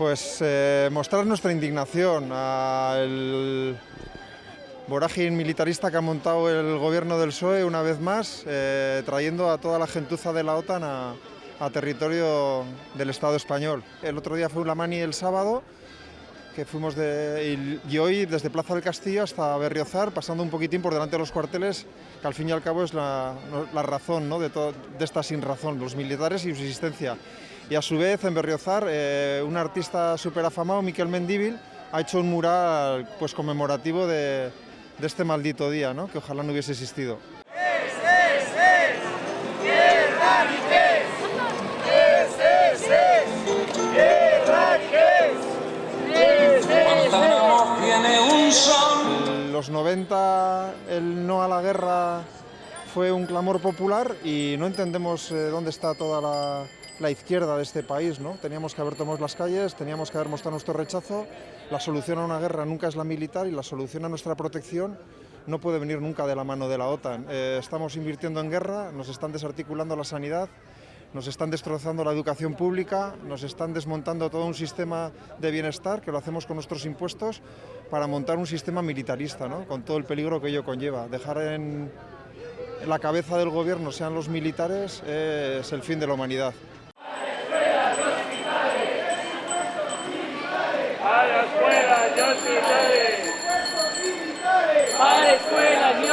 Pues eh, mostrar nuestra indignación al vorágine militarista que ha montado el gobierno del PSOE una vez más, eh, trayendo a toda la gentuza de la OTAN a, territorio del Estado español. El otro día fue la mani el sábado, que fuimos de, y, y, hoy desde Plaza del Castillo hasta Berriozar, pasando un poquitín por delante de los cuarteles, que al fin y al cabo es la, la razón ¿no? de, todo, de esta sin razón, los militares y su existencia. Y a su vez en Berriozar, eh, un artista súper afamado, Miquel Mendíbil, ha hecho un mural pues, conmemorativo de, de este maldito día, ¿no? que ojalá no hubiese existido. Los 90 el no a la guerra fue un clamor popular y no entendemos eh, dónde está toda la, la, izquierda de este país. ¿no? Teníamos que haber tomado las calles, teníamos que haber mostrado nuestro rechazo. La solución a una guerra nunca es la militar y la solución a nuestra protección no puede venir nunca de la mano de la OTAN. Eh, estamos invirtiendo en guerra, nos están desarticulando la sanidad, nos están destrozando la educación pública, nos están desmontando todo un sistema de bienestar, que lo hacemos con nuestros impuestos, para montar un sistema militarista, ¿no? con todo el peligro que ello conlleva. Dejar en la cabeza del gobierno sean los militares es el fin de la humanidad. Para escuelas y